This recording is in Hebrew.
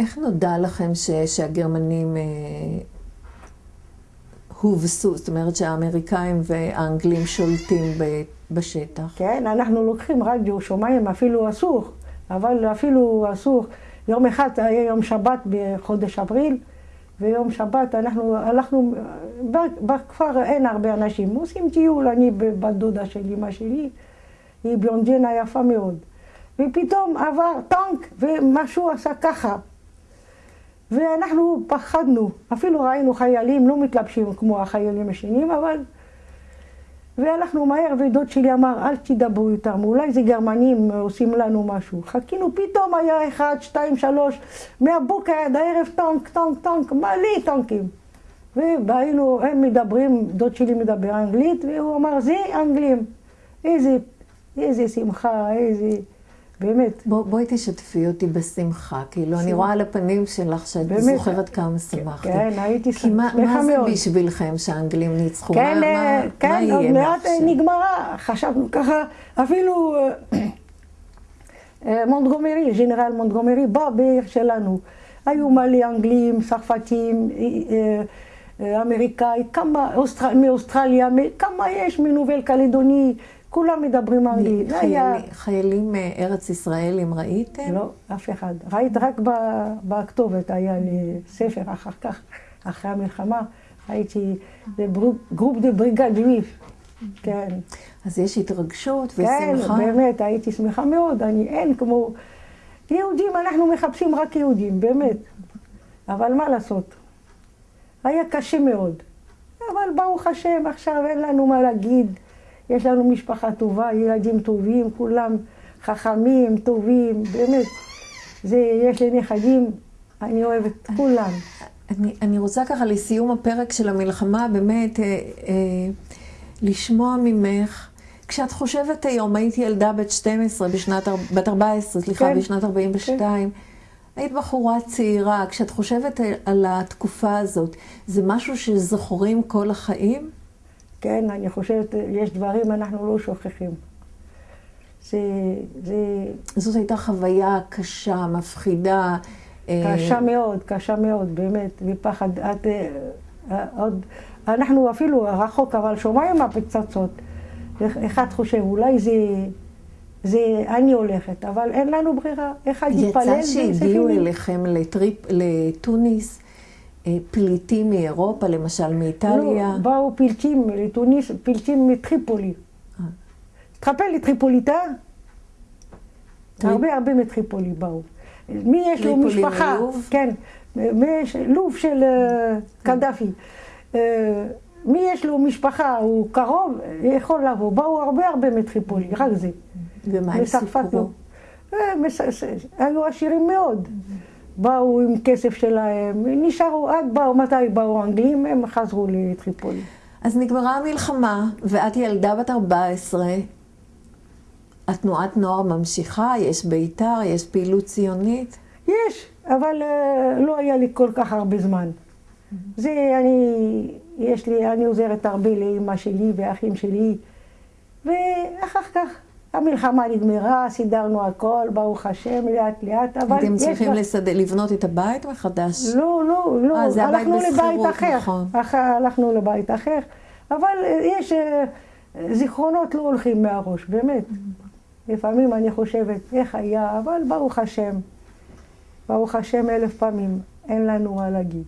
איך נודע לכם ש, שהגרמנים אה, הובסו, זאת אומרת שהאמריקאים והאנגלים שולטים ב, בשטח? כן, אנחנו לוקחים רדיו, שומעים, אפילו אסור, אבל אפילו אסור. יום אחד היה יום שבת בחודש אפריל, ויום שבת אנחנו הלכנו, בכפר אין הרבה אנשים, עושים טיול, אני בת דודה של אמא שלי, היא בלונדינה יפה מאוד. ופתאום עבר טנק ומשהו עשה ככה. ואנחנו פחדנו, אפילו ראינו חיילים לא מתלבשים כמו החיילים השניים, אבל... והלכנו מהר, ודוד שלי אמר, אל תדברו איתם, אולי זה גרמנים עושים לנו משהו. חיכינו, פתאום היה אחד, שתיים, שלוש, מהבוקר עד הערב טנק, טנק, טנק, מלא טנקים. והיינו, הם מדברים, דוד שלי מדבר אנגלית, והוא אמר, זה אנגלים. איזה, איזה שמחה, איזה... באמת. בוא, בואי תשתפי אותי בשמחה, כאילו, שמח. אני רואה על הפנים שלך שאת באמת. זוכרת כמה שמחתי. כן, הייתי שמחה מאוד. כי מה, מה זה בשבילכם שהאנגלים ניצחו? כן, מה, אה, מה, כן, מה עוד מעט? נגמרה, חשבנו ככה, אפילו אה, מונטגומרי, ג'נרל מונטגומרי בא בעיר שלנו. היו מלא אנגלים, צרפתים, אה, אמריקאי, כמה, אוסטר... מאוסטרליה, כמה יש מ Nouvelle-Calédonie. כולם מדברים אנגלית. חיילים ארץ-ישראלים ראיתם? לא, אף אחד. ראית רק בכתובת, היה לי ספר אחר כך, אחרי המלחמה, הייתי groupe de brigade juive. כן. אז יש התרגשות כן, ושמחה? כן, באמת, הייתי שמחה מאוד. אני, אין כמו... יהודים, אנחנו מחפשים רק יהודים, באמת. אבל מה לעשות? היה קשה מאוד. אבל ברוך השם, עכשיו אין לנו מה להגיד. יש לנו משפחה טובה, ילדים טובים, כולם חכמים, טובים, באמת. זה, יש לי נכדים, אני אוהבת את כולם. אני, אני רוצה ככה לסיום הפרק של המלחמה, באמת, אה, אה, לשמוע ממך, כשאת חושבת היום, הייתי ילדה בת 12, בשנת, בת 14, סליחה, כן, בשנת 42, כן. היית בחורה צעירה, כשאת חושבת על התקופה הזאת, זה משהו שזוכרים כל החיים? כן, אני חושבת, יש דברים אנחנו לא שוכחים. זה... זה... זאת הייתה חוויה קשה, מפחידה. קשה מאוד, קשה מאוד, באמת, ופחד. את, עוד, אנחנו אפילו רחוק, אבל שומעים הפצצות. אחד חושב, אולי זה, זה אני הולכת, אבל אין לנו ברירה. אחד יתפלל. יצא שהגיעו אליכם לטריפ, לתוניס. פליטים מאירופה, למשל מאיטליה? לא, באו פליטים לתוניס, פליטים מטריפולי. תחפל לטריפוליטה? הרבה הרבה מטריפולי באו. מי יש לו משפחה? כן, לוב של קדאפי. מי יש לו משפחה, הוא קרוב, יכול לבוא. באו הרבה הרבה מטריפולי, רק זה. ומה הם סיפרו? היו עשירים מאוד. באו עם כסף שלהם, נשארו, עד באו, מתי באו האנגלים, הם חזרו לטריפולי. אז נגמרה המלחמה, ואת ילדה בת 14. התנועת נוער ממשיכה, יש בית"ר, יש פעילות ציונית? יש, אבל uh, לא היה לי כל כך הרבה זמן. Mm-hmm. זה, אני, יש לי, אני עוזרת הרבה לאמא שלי ואחים שלי, ואחר כך המלחמה נגמרה, סידרנו הכל, ברוך השם, לאט לאט, אבל... אתם צריכים לסד... לבנות את הבית מחדש? לא, לא, לא. אה, זה הבית בשכירות, אחר. נכון. אח... הלכנו לבית אחר, אבל יש זיכרונות לא הולכים מהראש, באמת. לפעמים אני חושבת, איך היה, אבל ברוך השם, ברוך השם אלף פעמים, אין לנו מה להגיד.